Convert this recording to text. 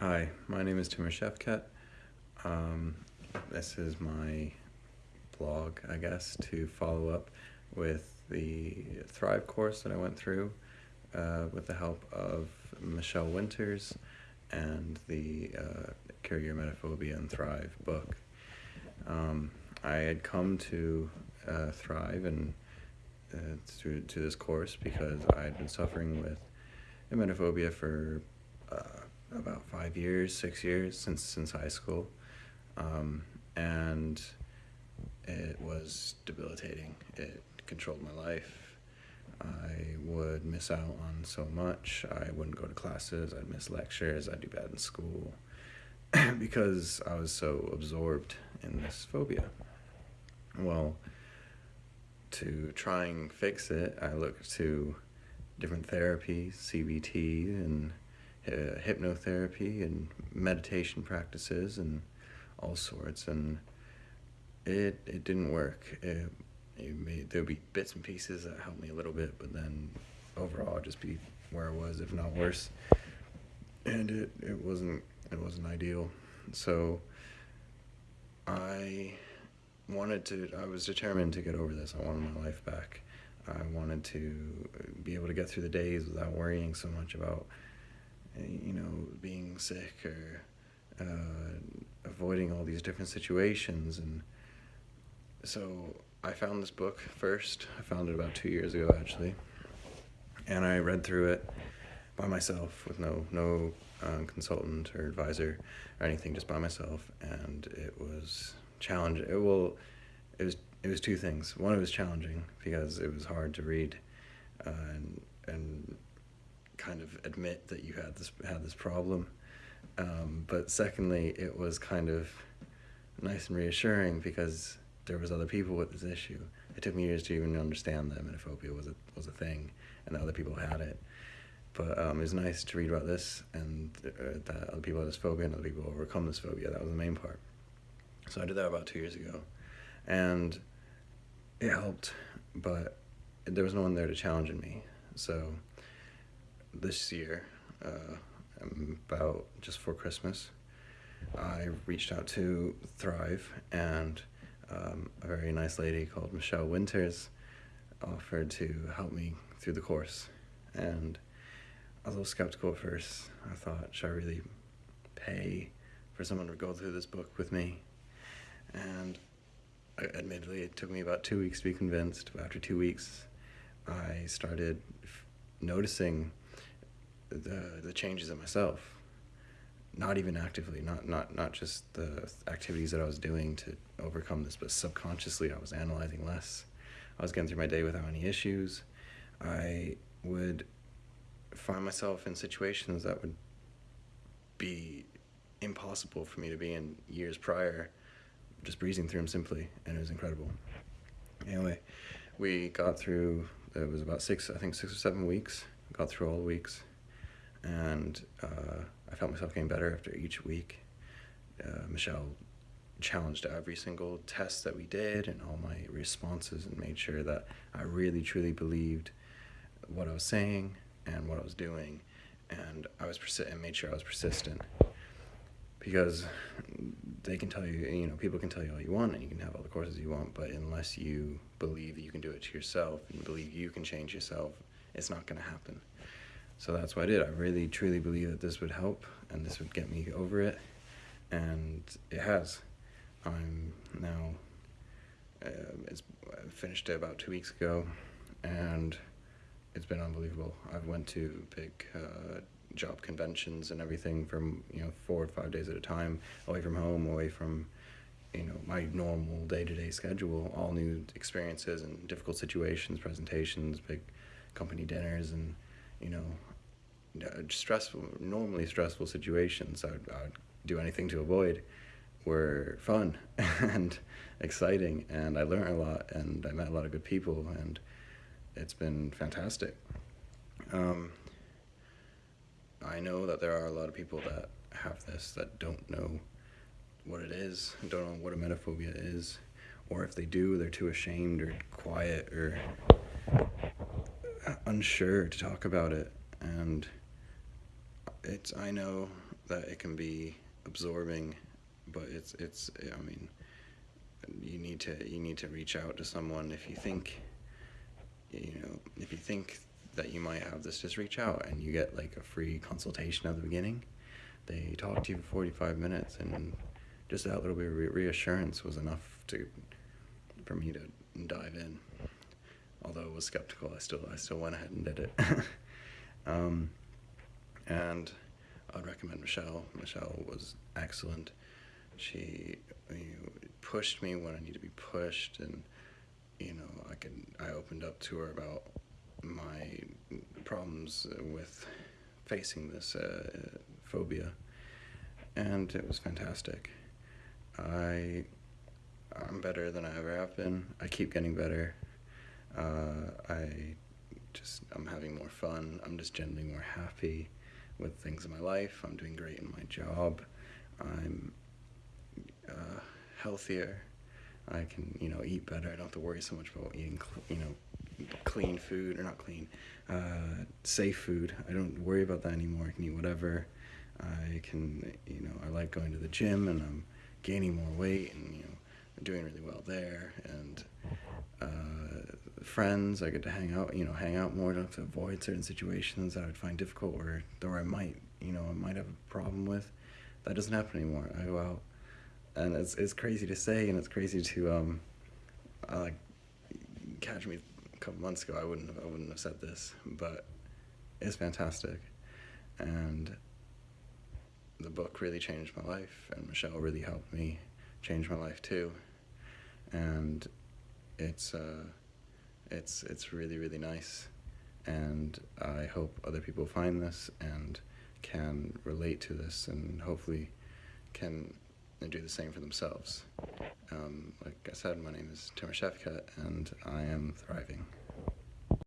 Hi, my name is Timur Shefkat. Um, this is my blog, I guess, to follow up with the Thrive course that I went through uh, with the help of Michelle Winters and the uh, Cure Your Emetophobia and Thrive book. Um, I had come to uh, Thrive and uh, to, to this course because I had been suffering with emetophobia for uh, about five years, six years since since high school, um, and it was debilitating. It controlled my life. I would miss out on so much. I wouldn't go to classes. I'd miss lectures. I'd do bad in school because I was so absorbed in this phobia. Well, to try and fix it, I looked to different therapies, CBT and uh, hypnotherapy and meditation practices and all sorts, and it it didn't work. It, it there'd be bits and pieces that helped me a little bit, but then overall just be where I was, if not worse. And it, it wasn't it wasn't ideal. So I wanted to I was determined to get over this. I wanted my life back. I wanted to be able to get through the days without worrying so much about you know, being sick or uh, avoiding all these different situations. And so I found this book first. I found it about two years ago, actually. And I read through it by myself with no, no uh, consultant or advisor or anything, just by myself. And it was challenging. It, well, it was, it was two things. One, it was challenging because it was hard to read uh, and, and kind of admit that you had this had this problem. Um, but secondly, it was kind of nice and reassuring because there was other people with this issue. It took me years to even understand that emetophobia was a was a thing, and that other people had it. But um, it was nice to read about this and uh, that other people had this phobia and other people overcome this phobia. That was the main part. So I did that about two years ago, and it helped, but there was no one there to challenge me. So this year, uh, about just for Christmas, I reached out to Thrive, and um, a very nice lady called Michelle Winters offered to help me through the course. And I was a little skeptical at first. I thought, should I really pay for someone to go through this book with me? And admittedly, it took me about two weeks to be convinced. But After two weeks, I started noticing the the changes in myself. Not even actively not not not just the activities that i was doing to overcome this but subconsciously i was analyzing less. I was getting through my day without any issues. I would find myself in situations that would be impossible for me to be in years prior just breezing through them simply and it was incredible. Anyway we got through it was about six i think six or seven weeks got through all the weeks and uh, I felt myself getting better after each week. Uh, Michelle challenged every single test that we did and all my responses and made sure that I really truly believed what I was saying and what I was doing. And I was persi- and made sure I was persistent. Because they can tell you you know people can tell you all you want and you can have all the courses you want but unless you believe that you can do it to yourself and believe you can change yourself it's not going to happen so that's what I did. I really truly believe that this would help and this would get me over it. And it has. I'm now, uh, it's I finished it about two weeks ago and it's been unbelievable. I've went to big uh, job conventions and everything from, you know, four or five days at a time, away from home, away from, you know, my normal day-to-day schedule, all new experiences and difficult situations, presentations, big company dinners and you know, stressful, normally stressful situations I'd, I'd do anything to avoid were fun and exciting and I learned a lot and I met a lot of good people and it's been fantastic. Um, I know that there are a lot of people that have this that don't know what it is, don't know what a emetophobia is, or if they do, they're too ashamed or quiet or unsure to talk about it. And it's, I know that it can be absorbing, but it's it's I mean, you need to you need to reach out to someone if you think, you know, if you think that you might have this, just reach out and you get like a free consultation at the beginning. They talk to you for forty five minutes, and just that little bit of re- reassurance was enough to for me to dive in. Although I was skeptical, I still I still went ahead and did it. um, and I'd recommend Michelle. Michelle was excellent. She you know, pushed me when I need to be pushed, and you know I could I opened up to her about my problems with facing this uh, phobia, and it was fantastic. I I'm better than I ever have been. I keep getting better. Uh, I just I'm having more fun. I'm just generally more happy with things in my life. I'm doing great in my job. I'm uh, healthier. I can you know eat better. I don't have to worry so much about eating you know clean food or not clean, uh, safe food. I don't worry about that anymore. I can eat whatever. I can you know I like going to the gym and I'm gaining more weight and you know I'm doing really well there and uh, friends I get to hang out you know hang out more don't have to avoid certain situations that I would find difficult or or I might you know I might have a problem with. That doesn't happen anymore. I go out and it's it's crazy to say and it's crazy to um I like catch me a couple months ago I wouldn't have I wouldn't have said this but it's fantastic. And the book really changed my life and Michelle really helped me change my life too. And it's uh, it's it's really really nice, and I hope other people find this and can relate to this and hopefully can do the same for themselves. Um, like I said, my name is Timur Shefkat, and I am thriving.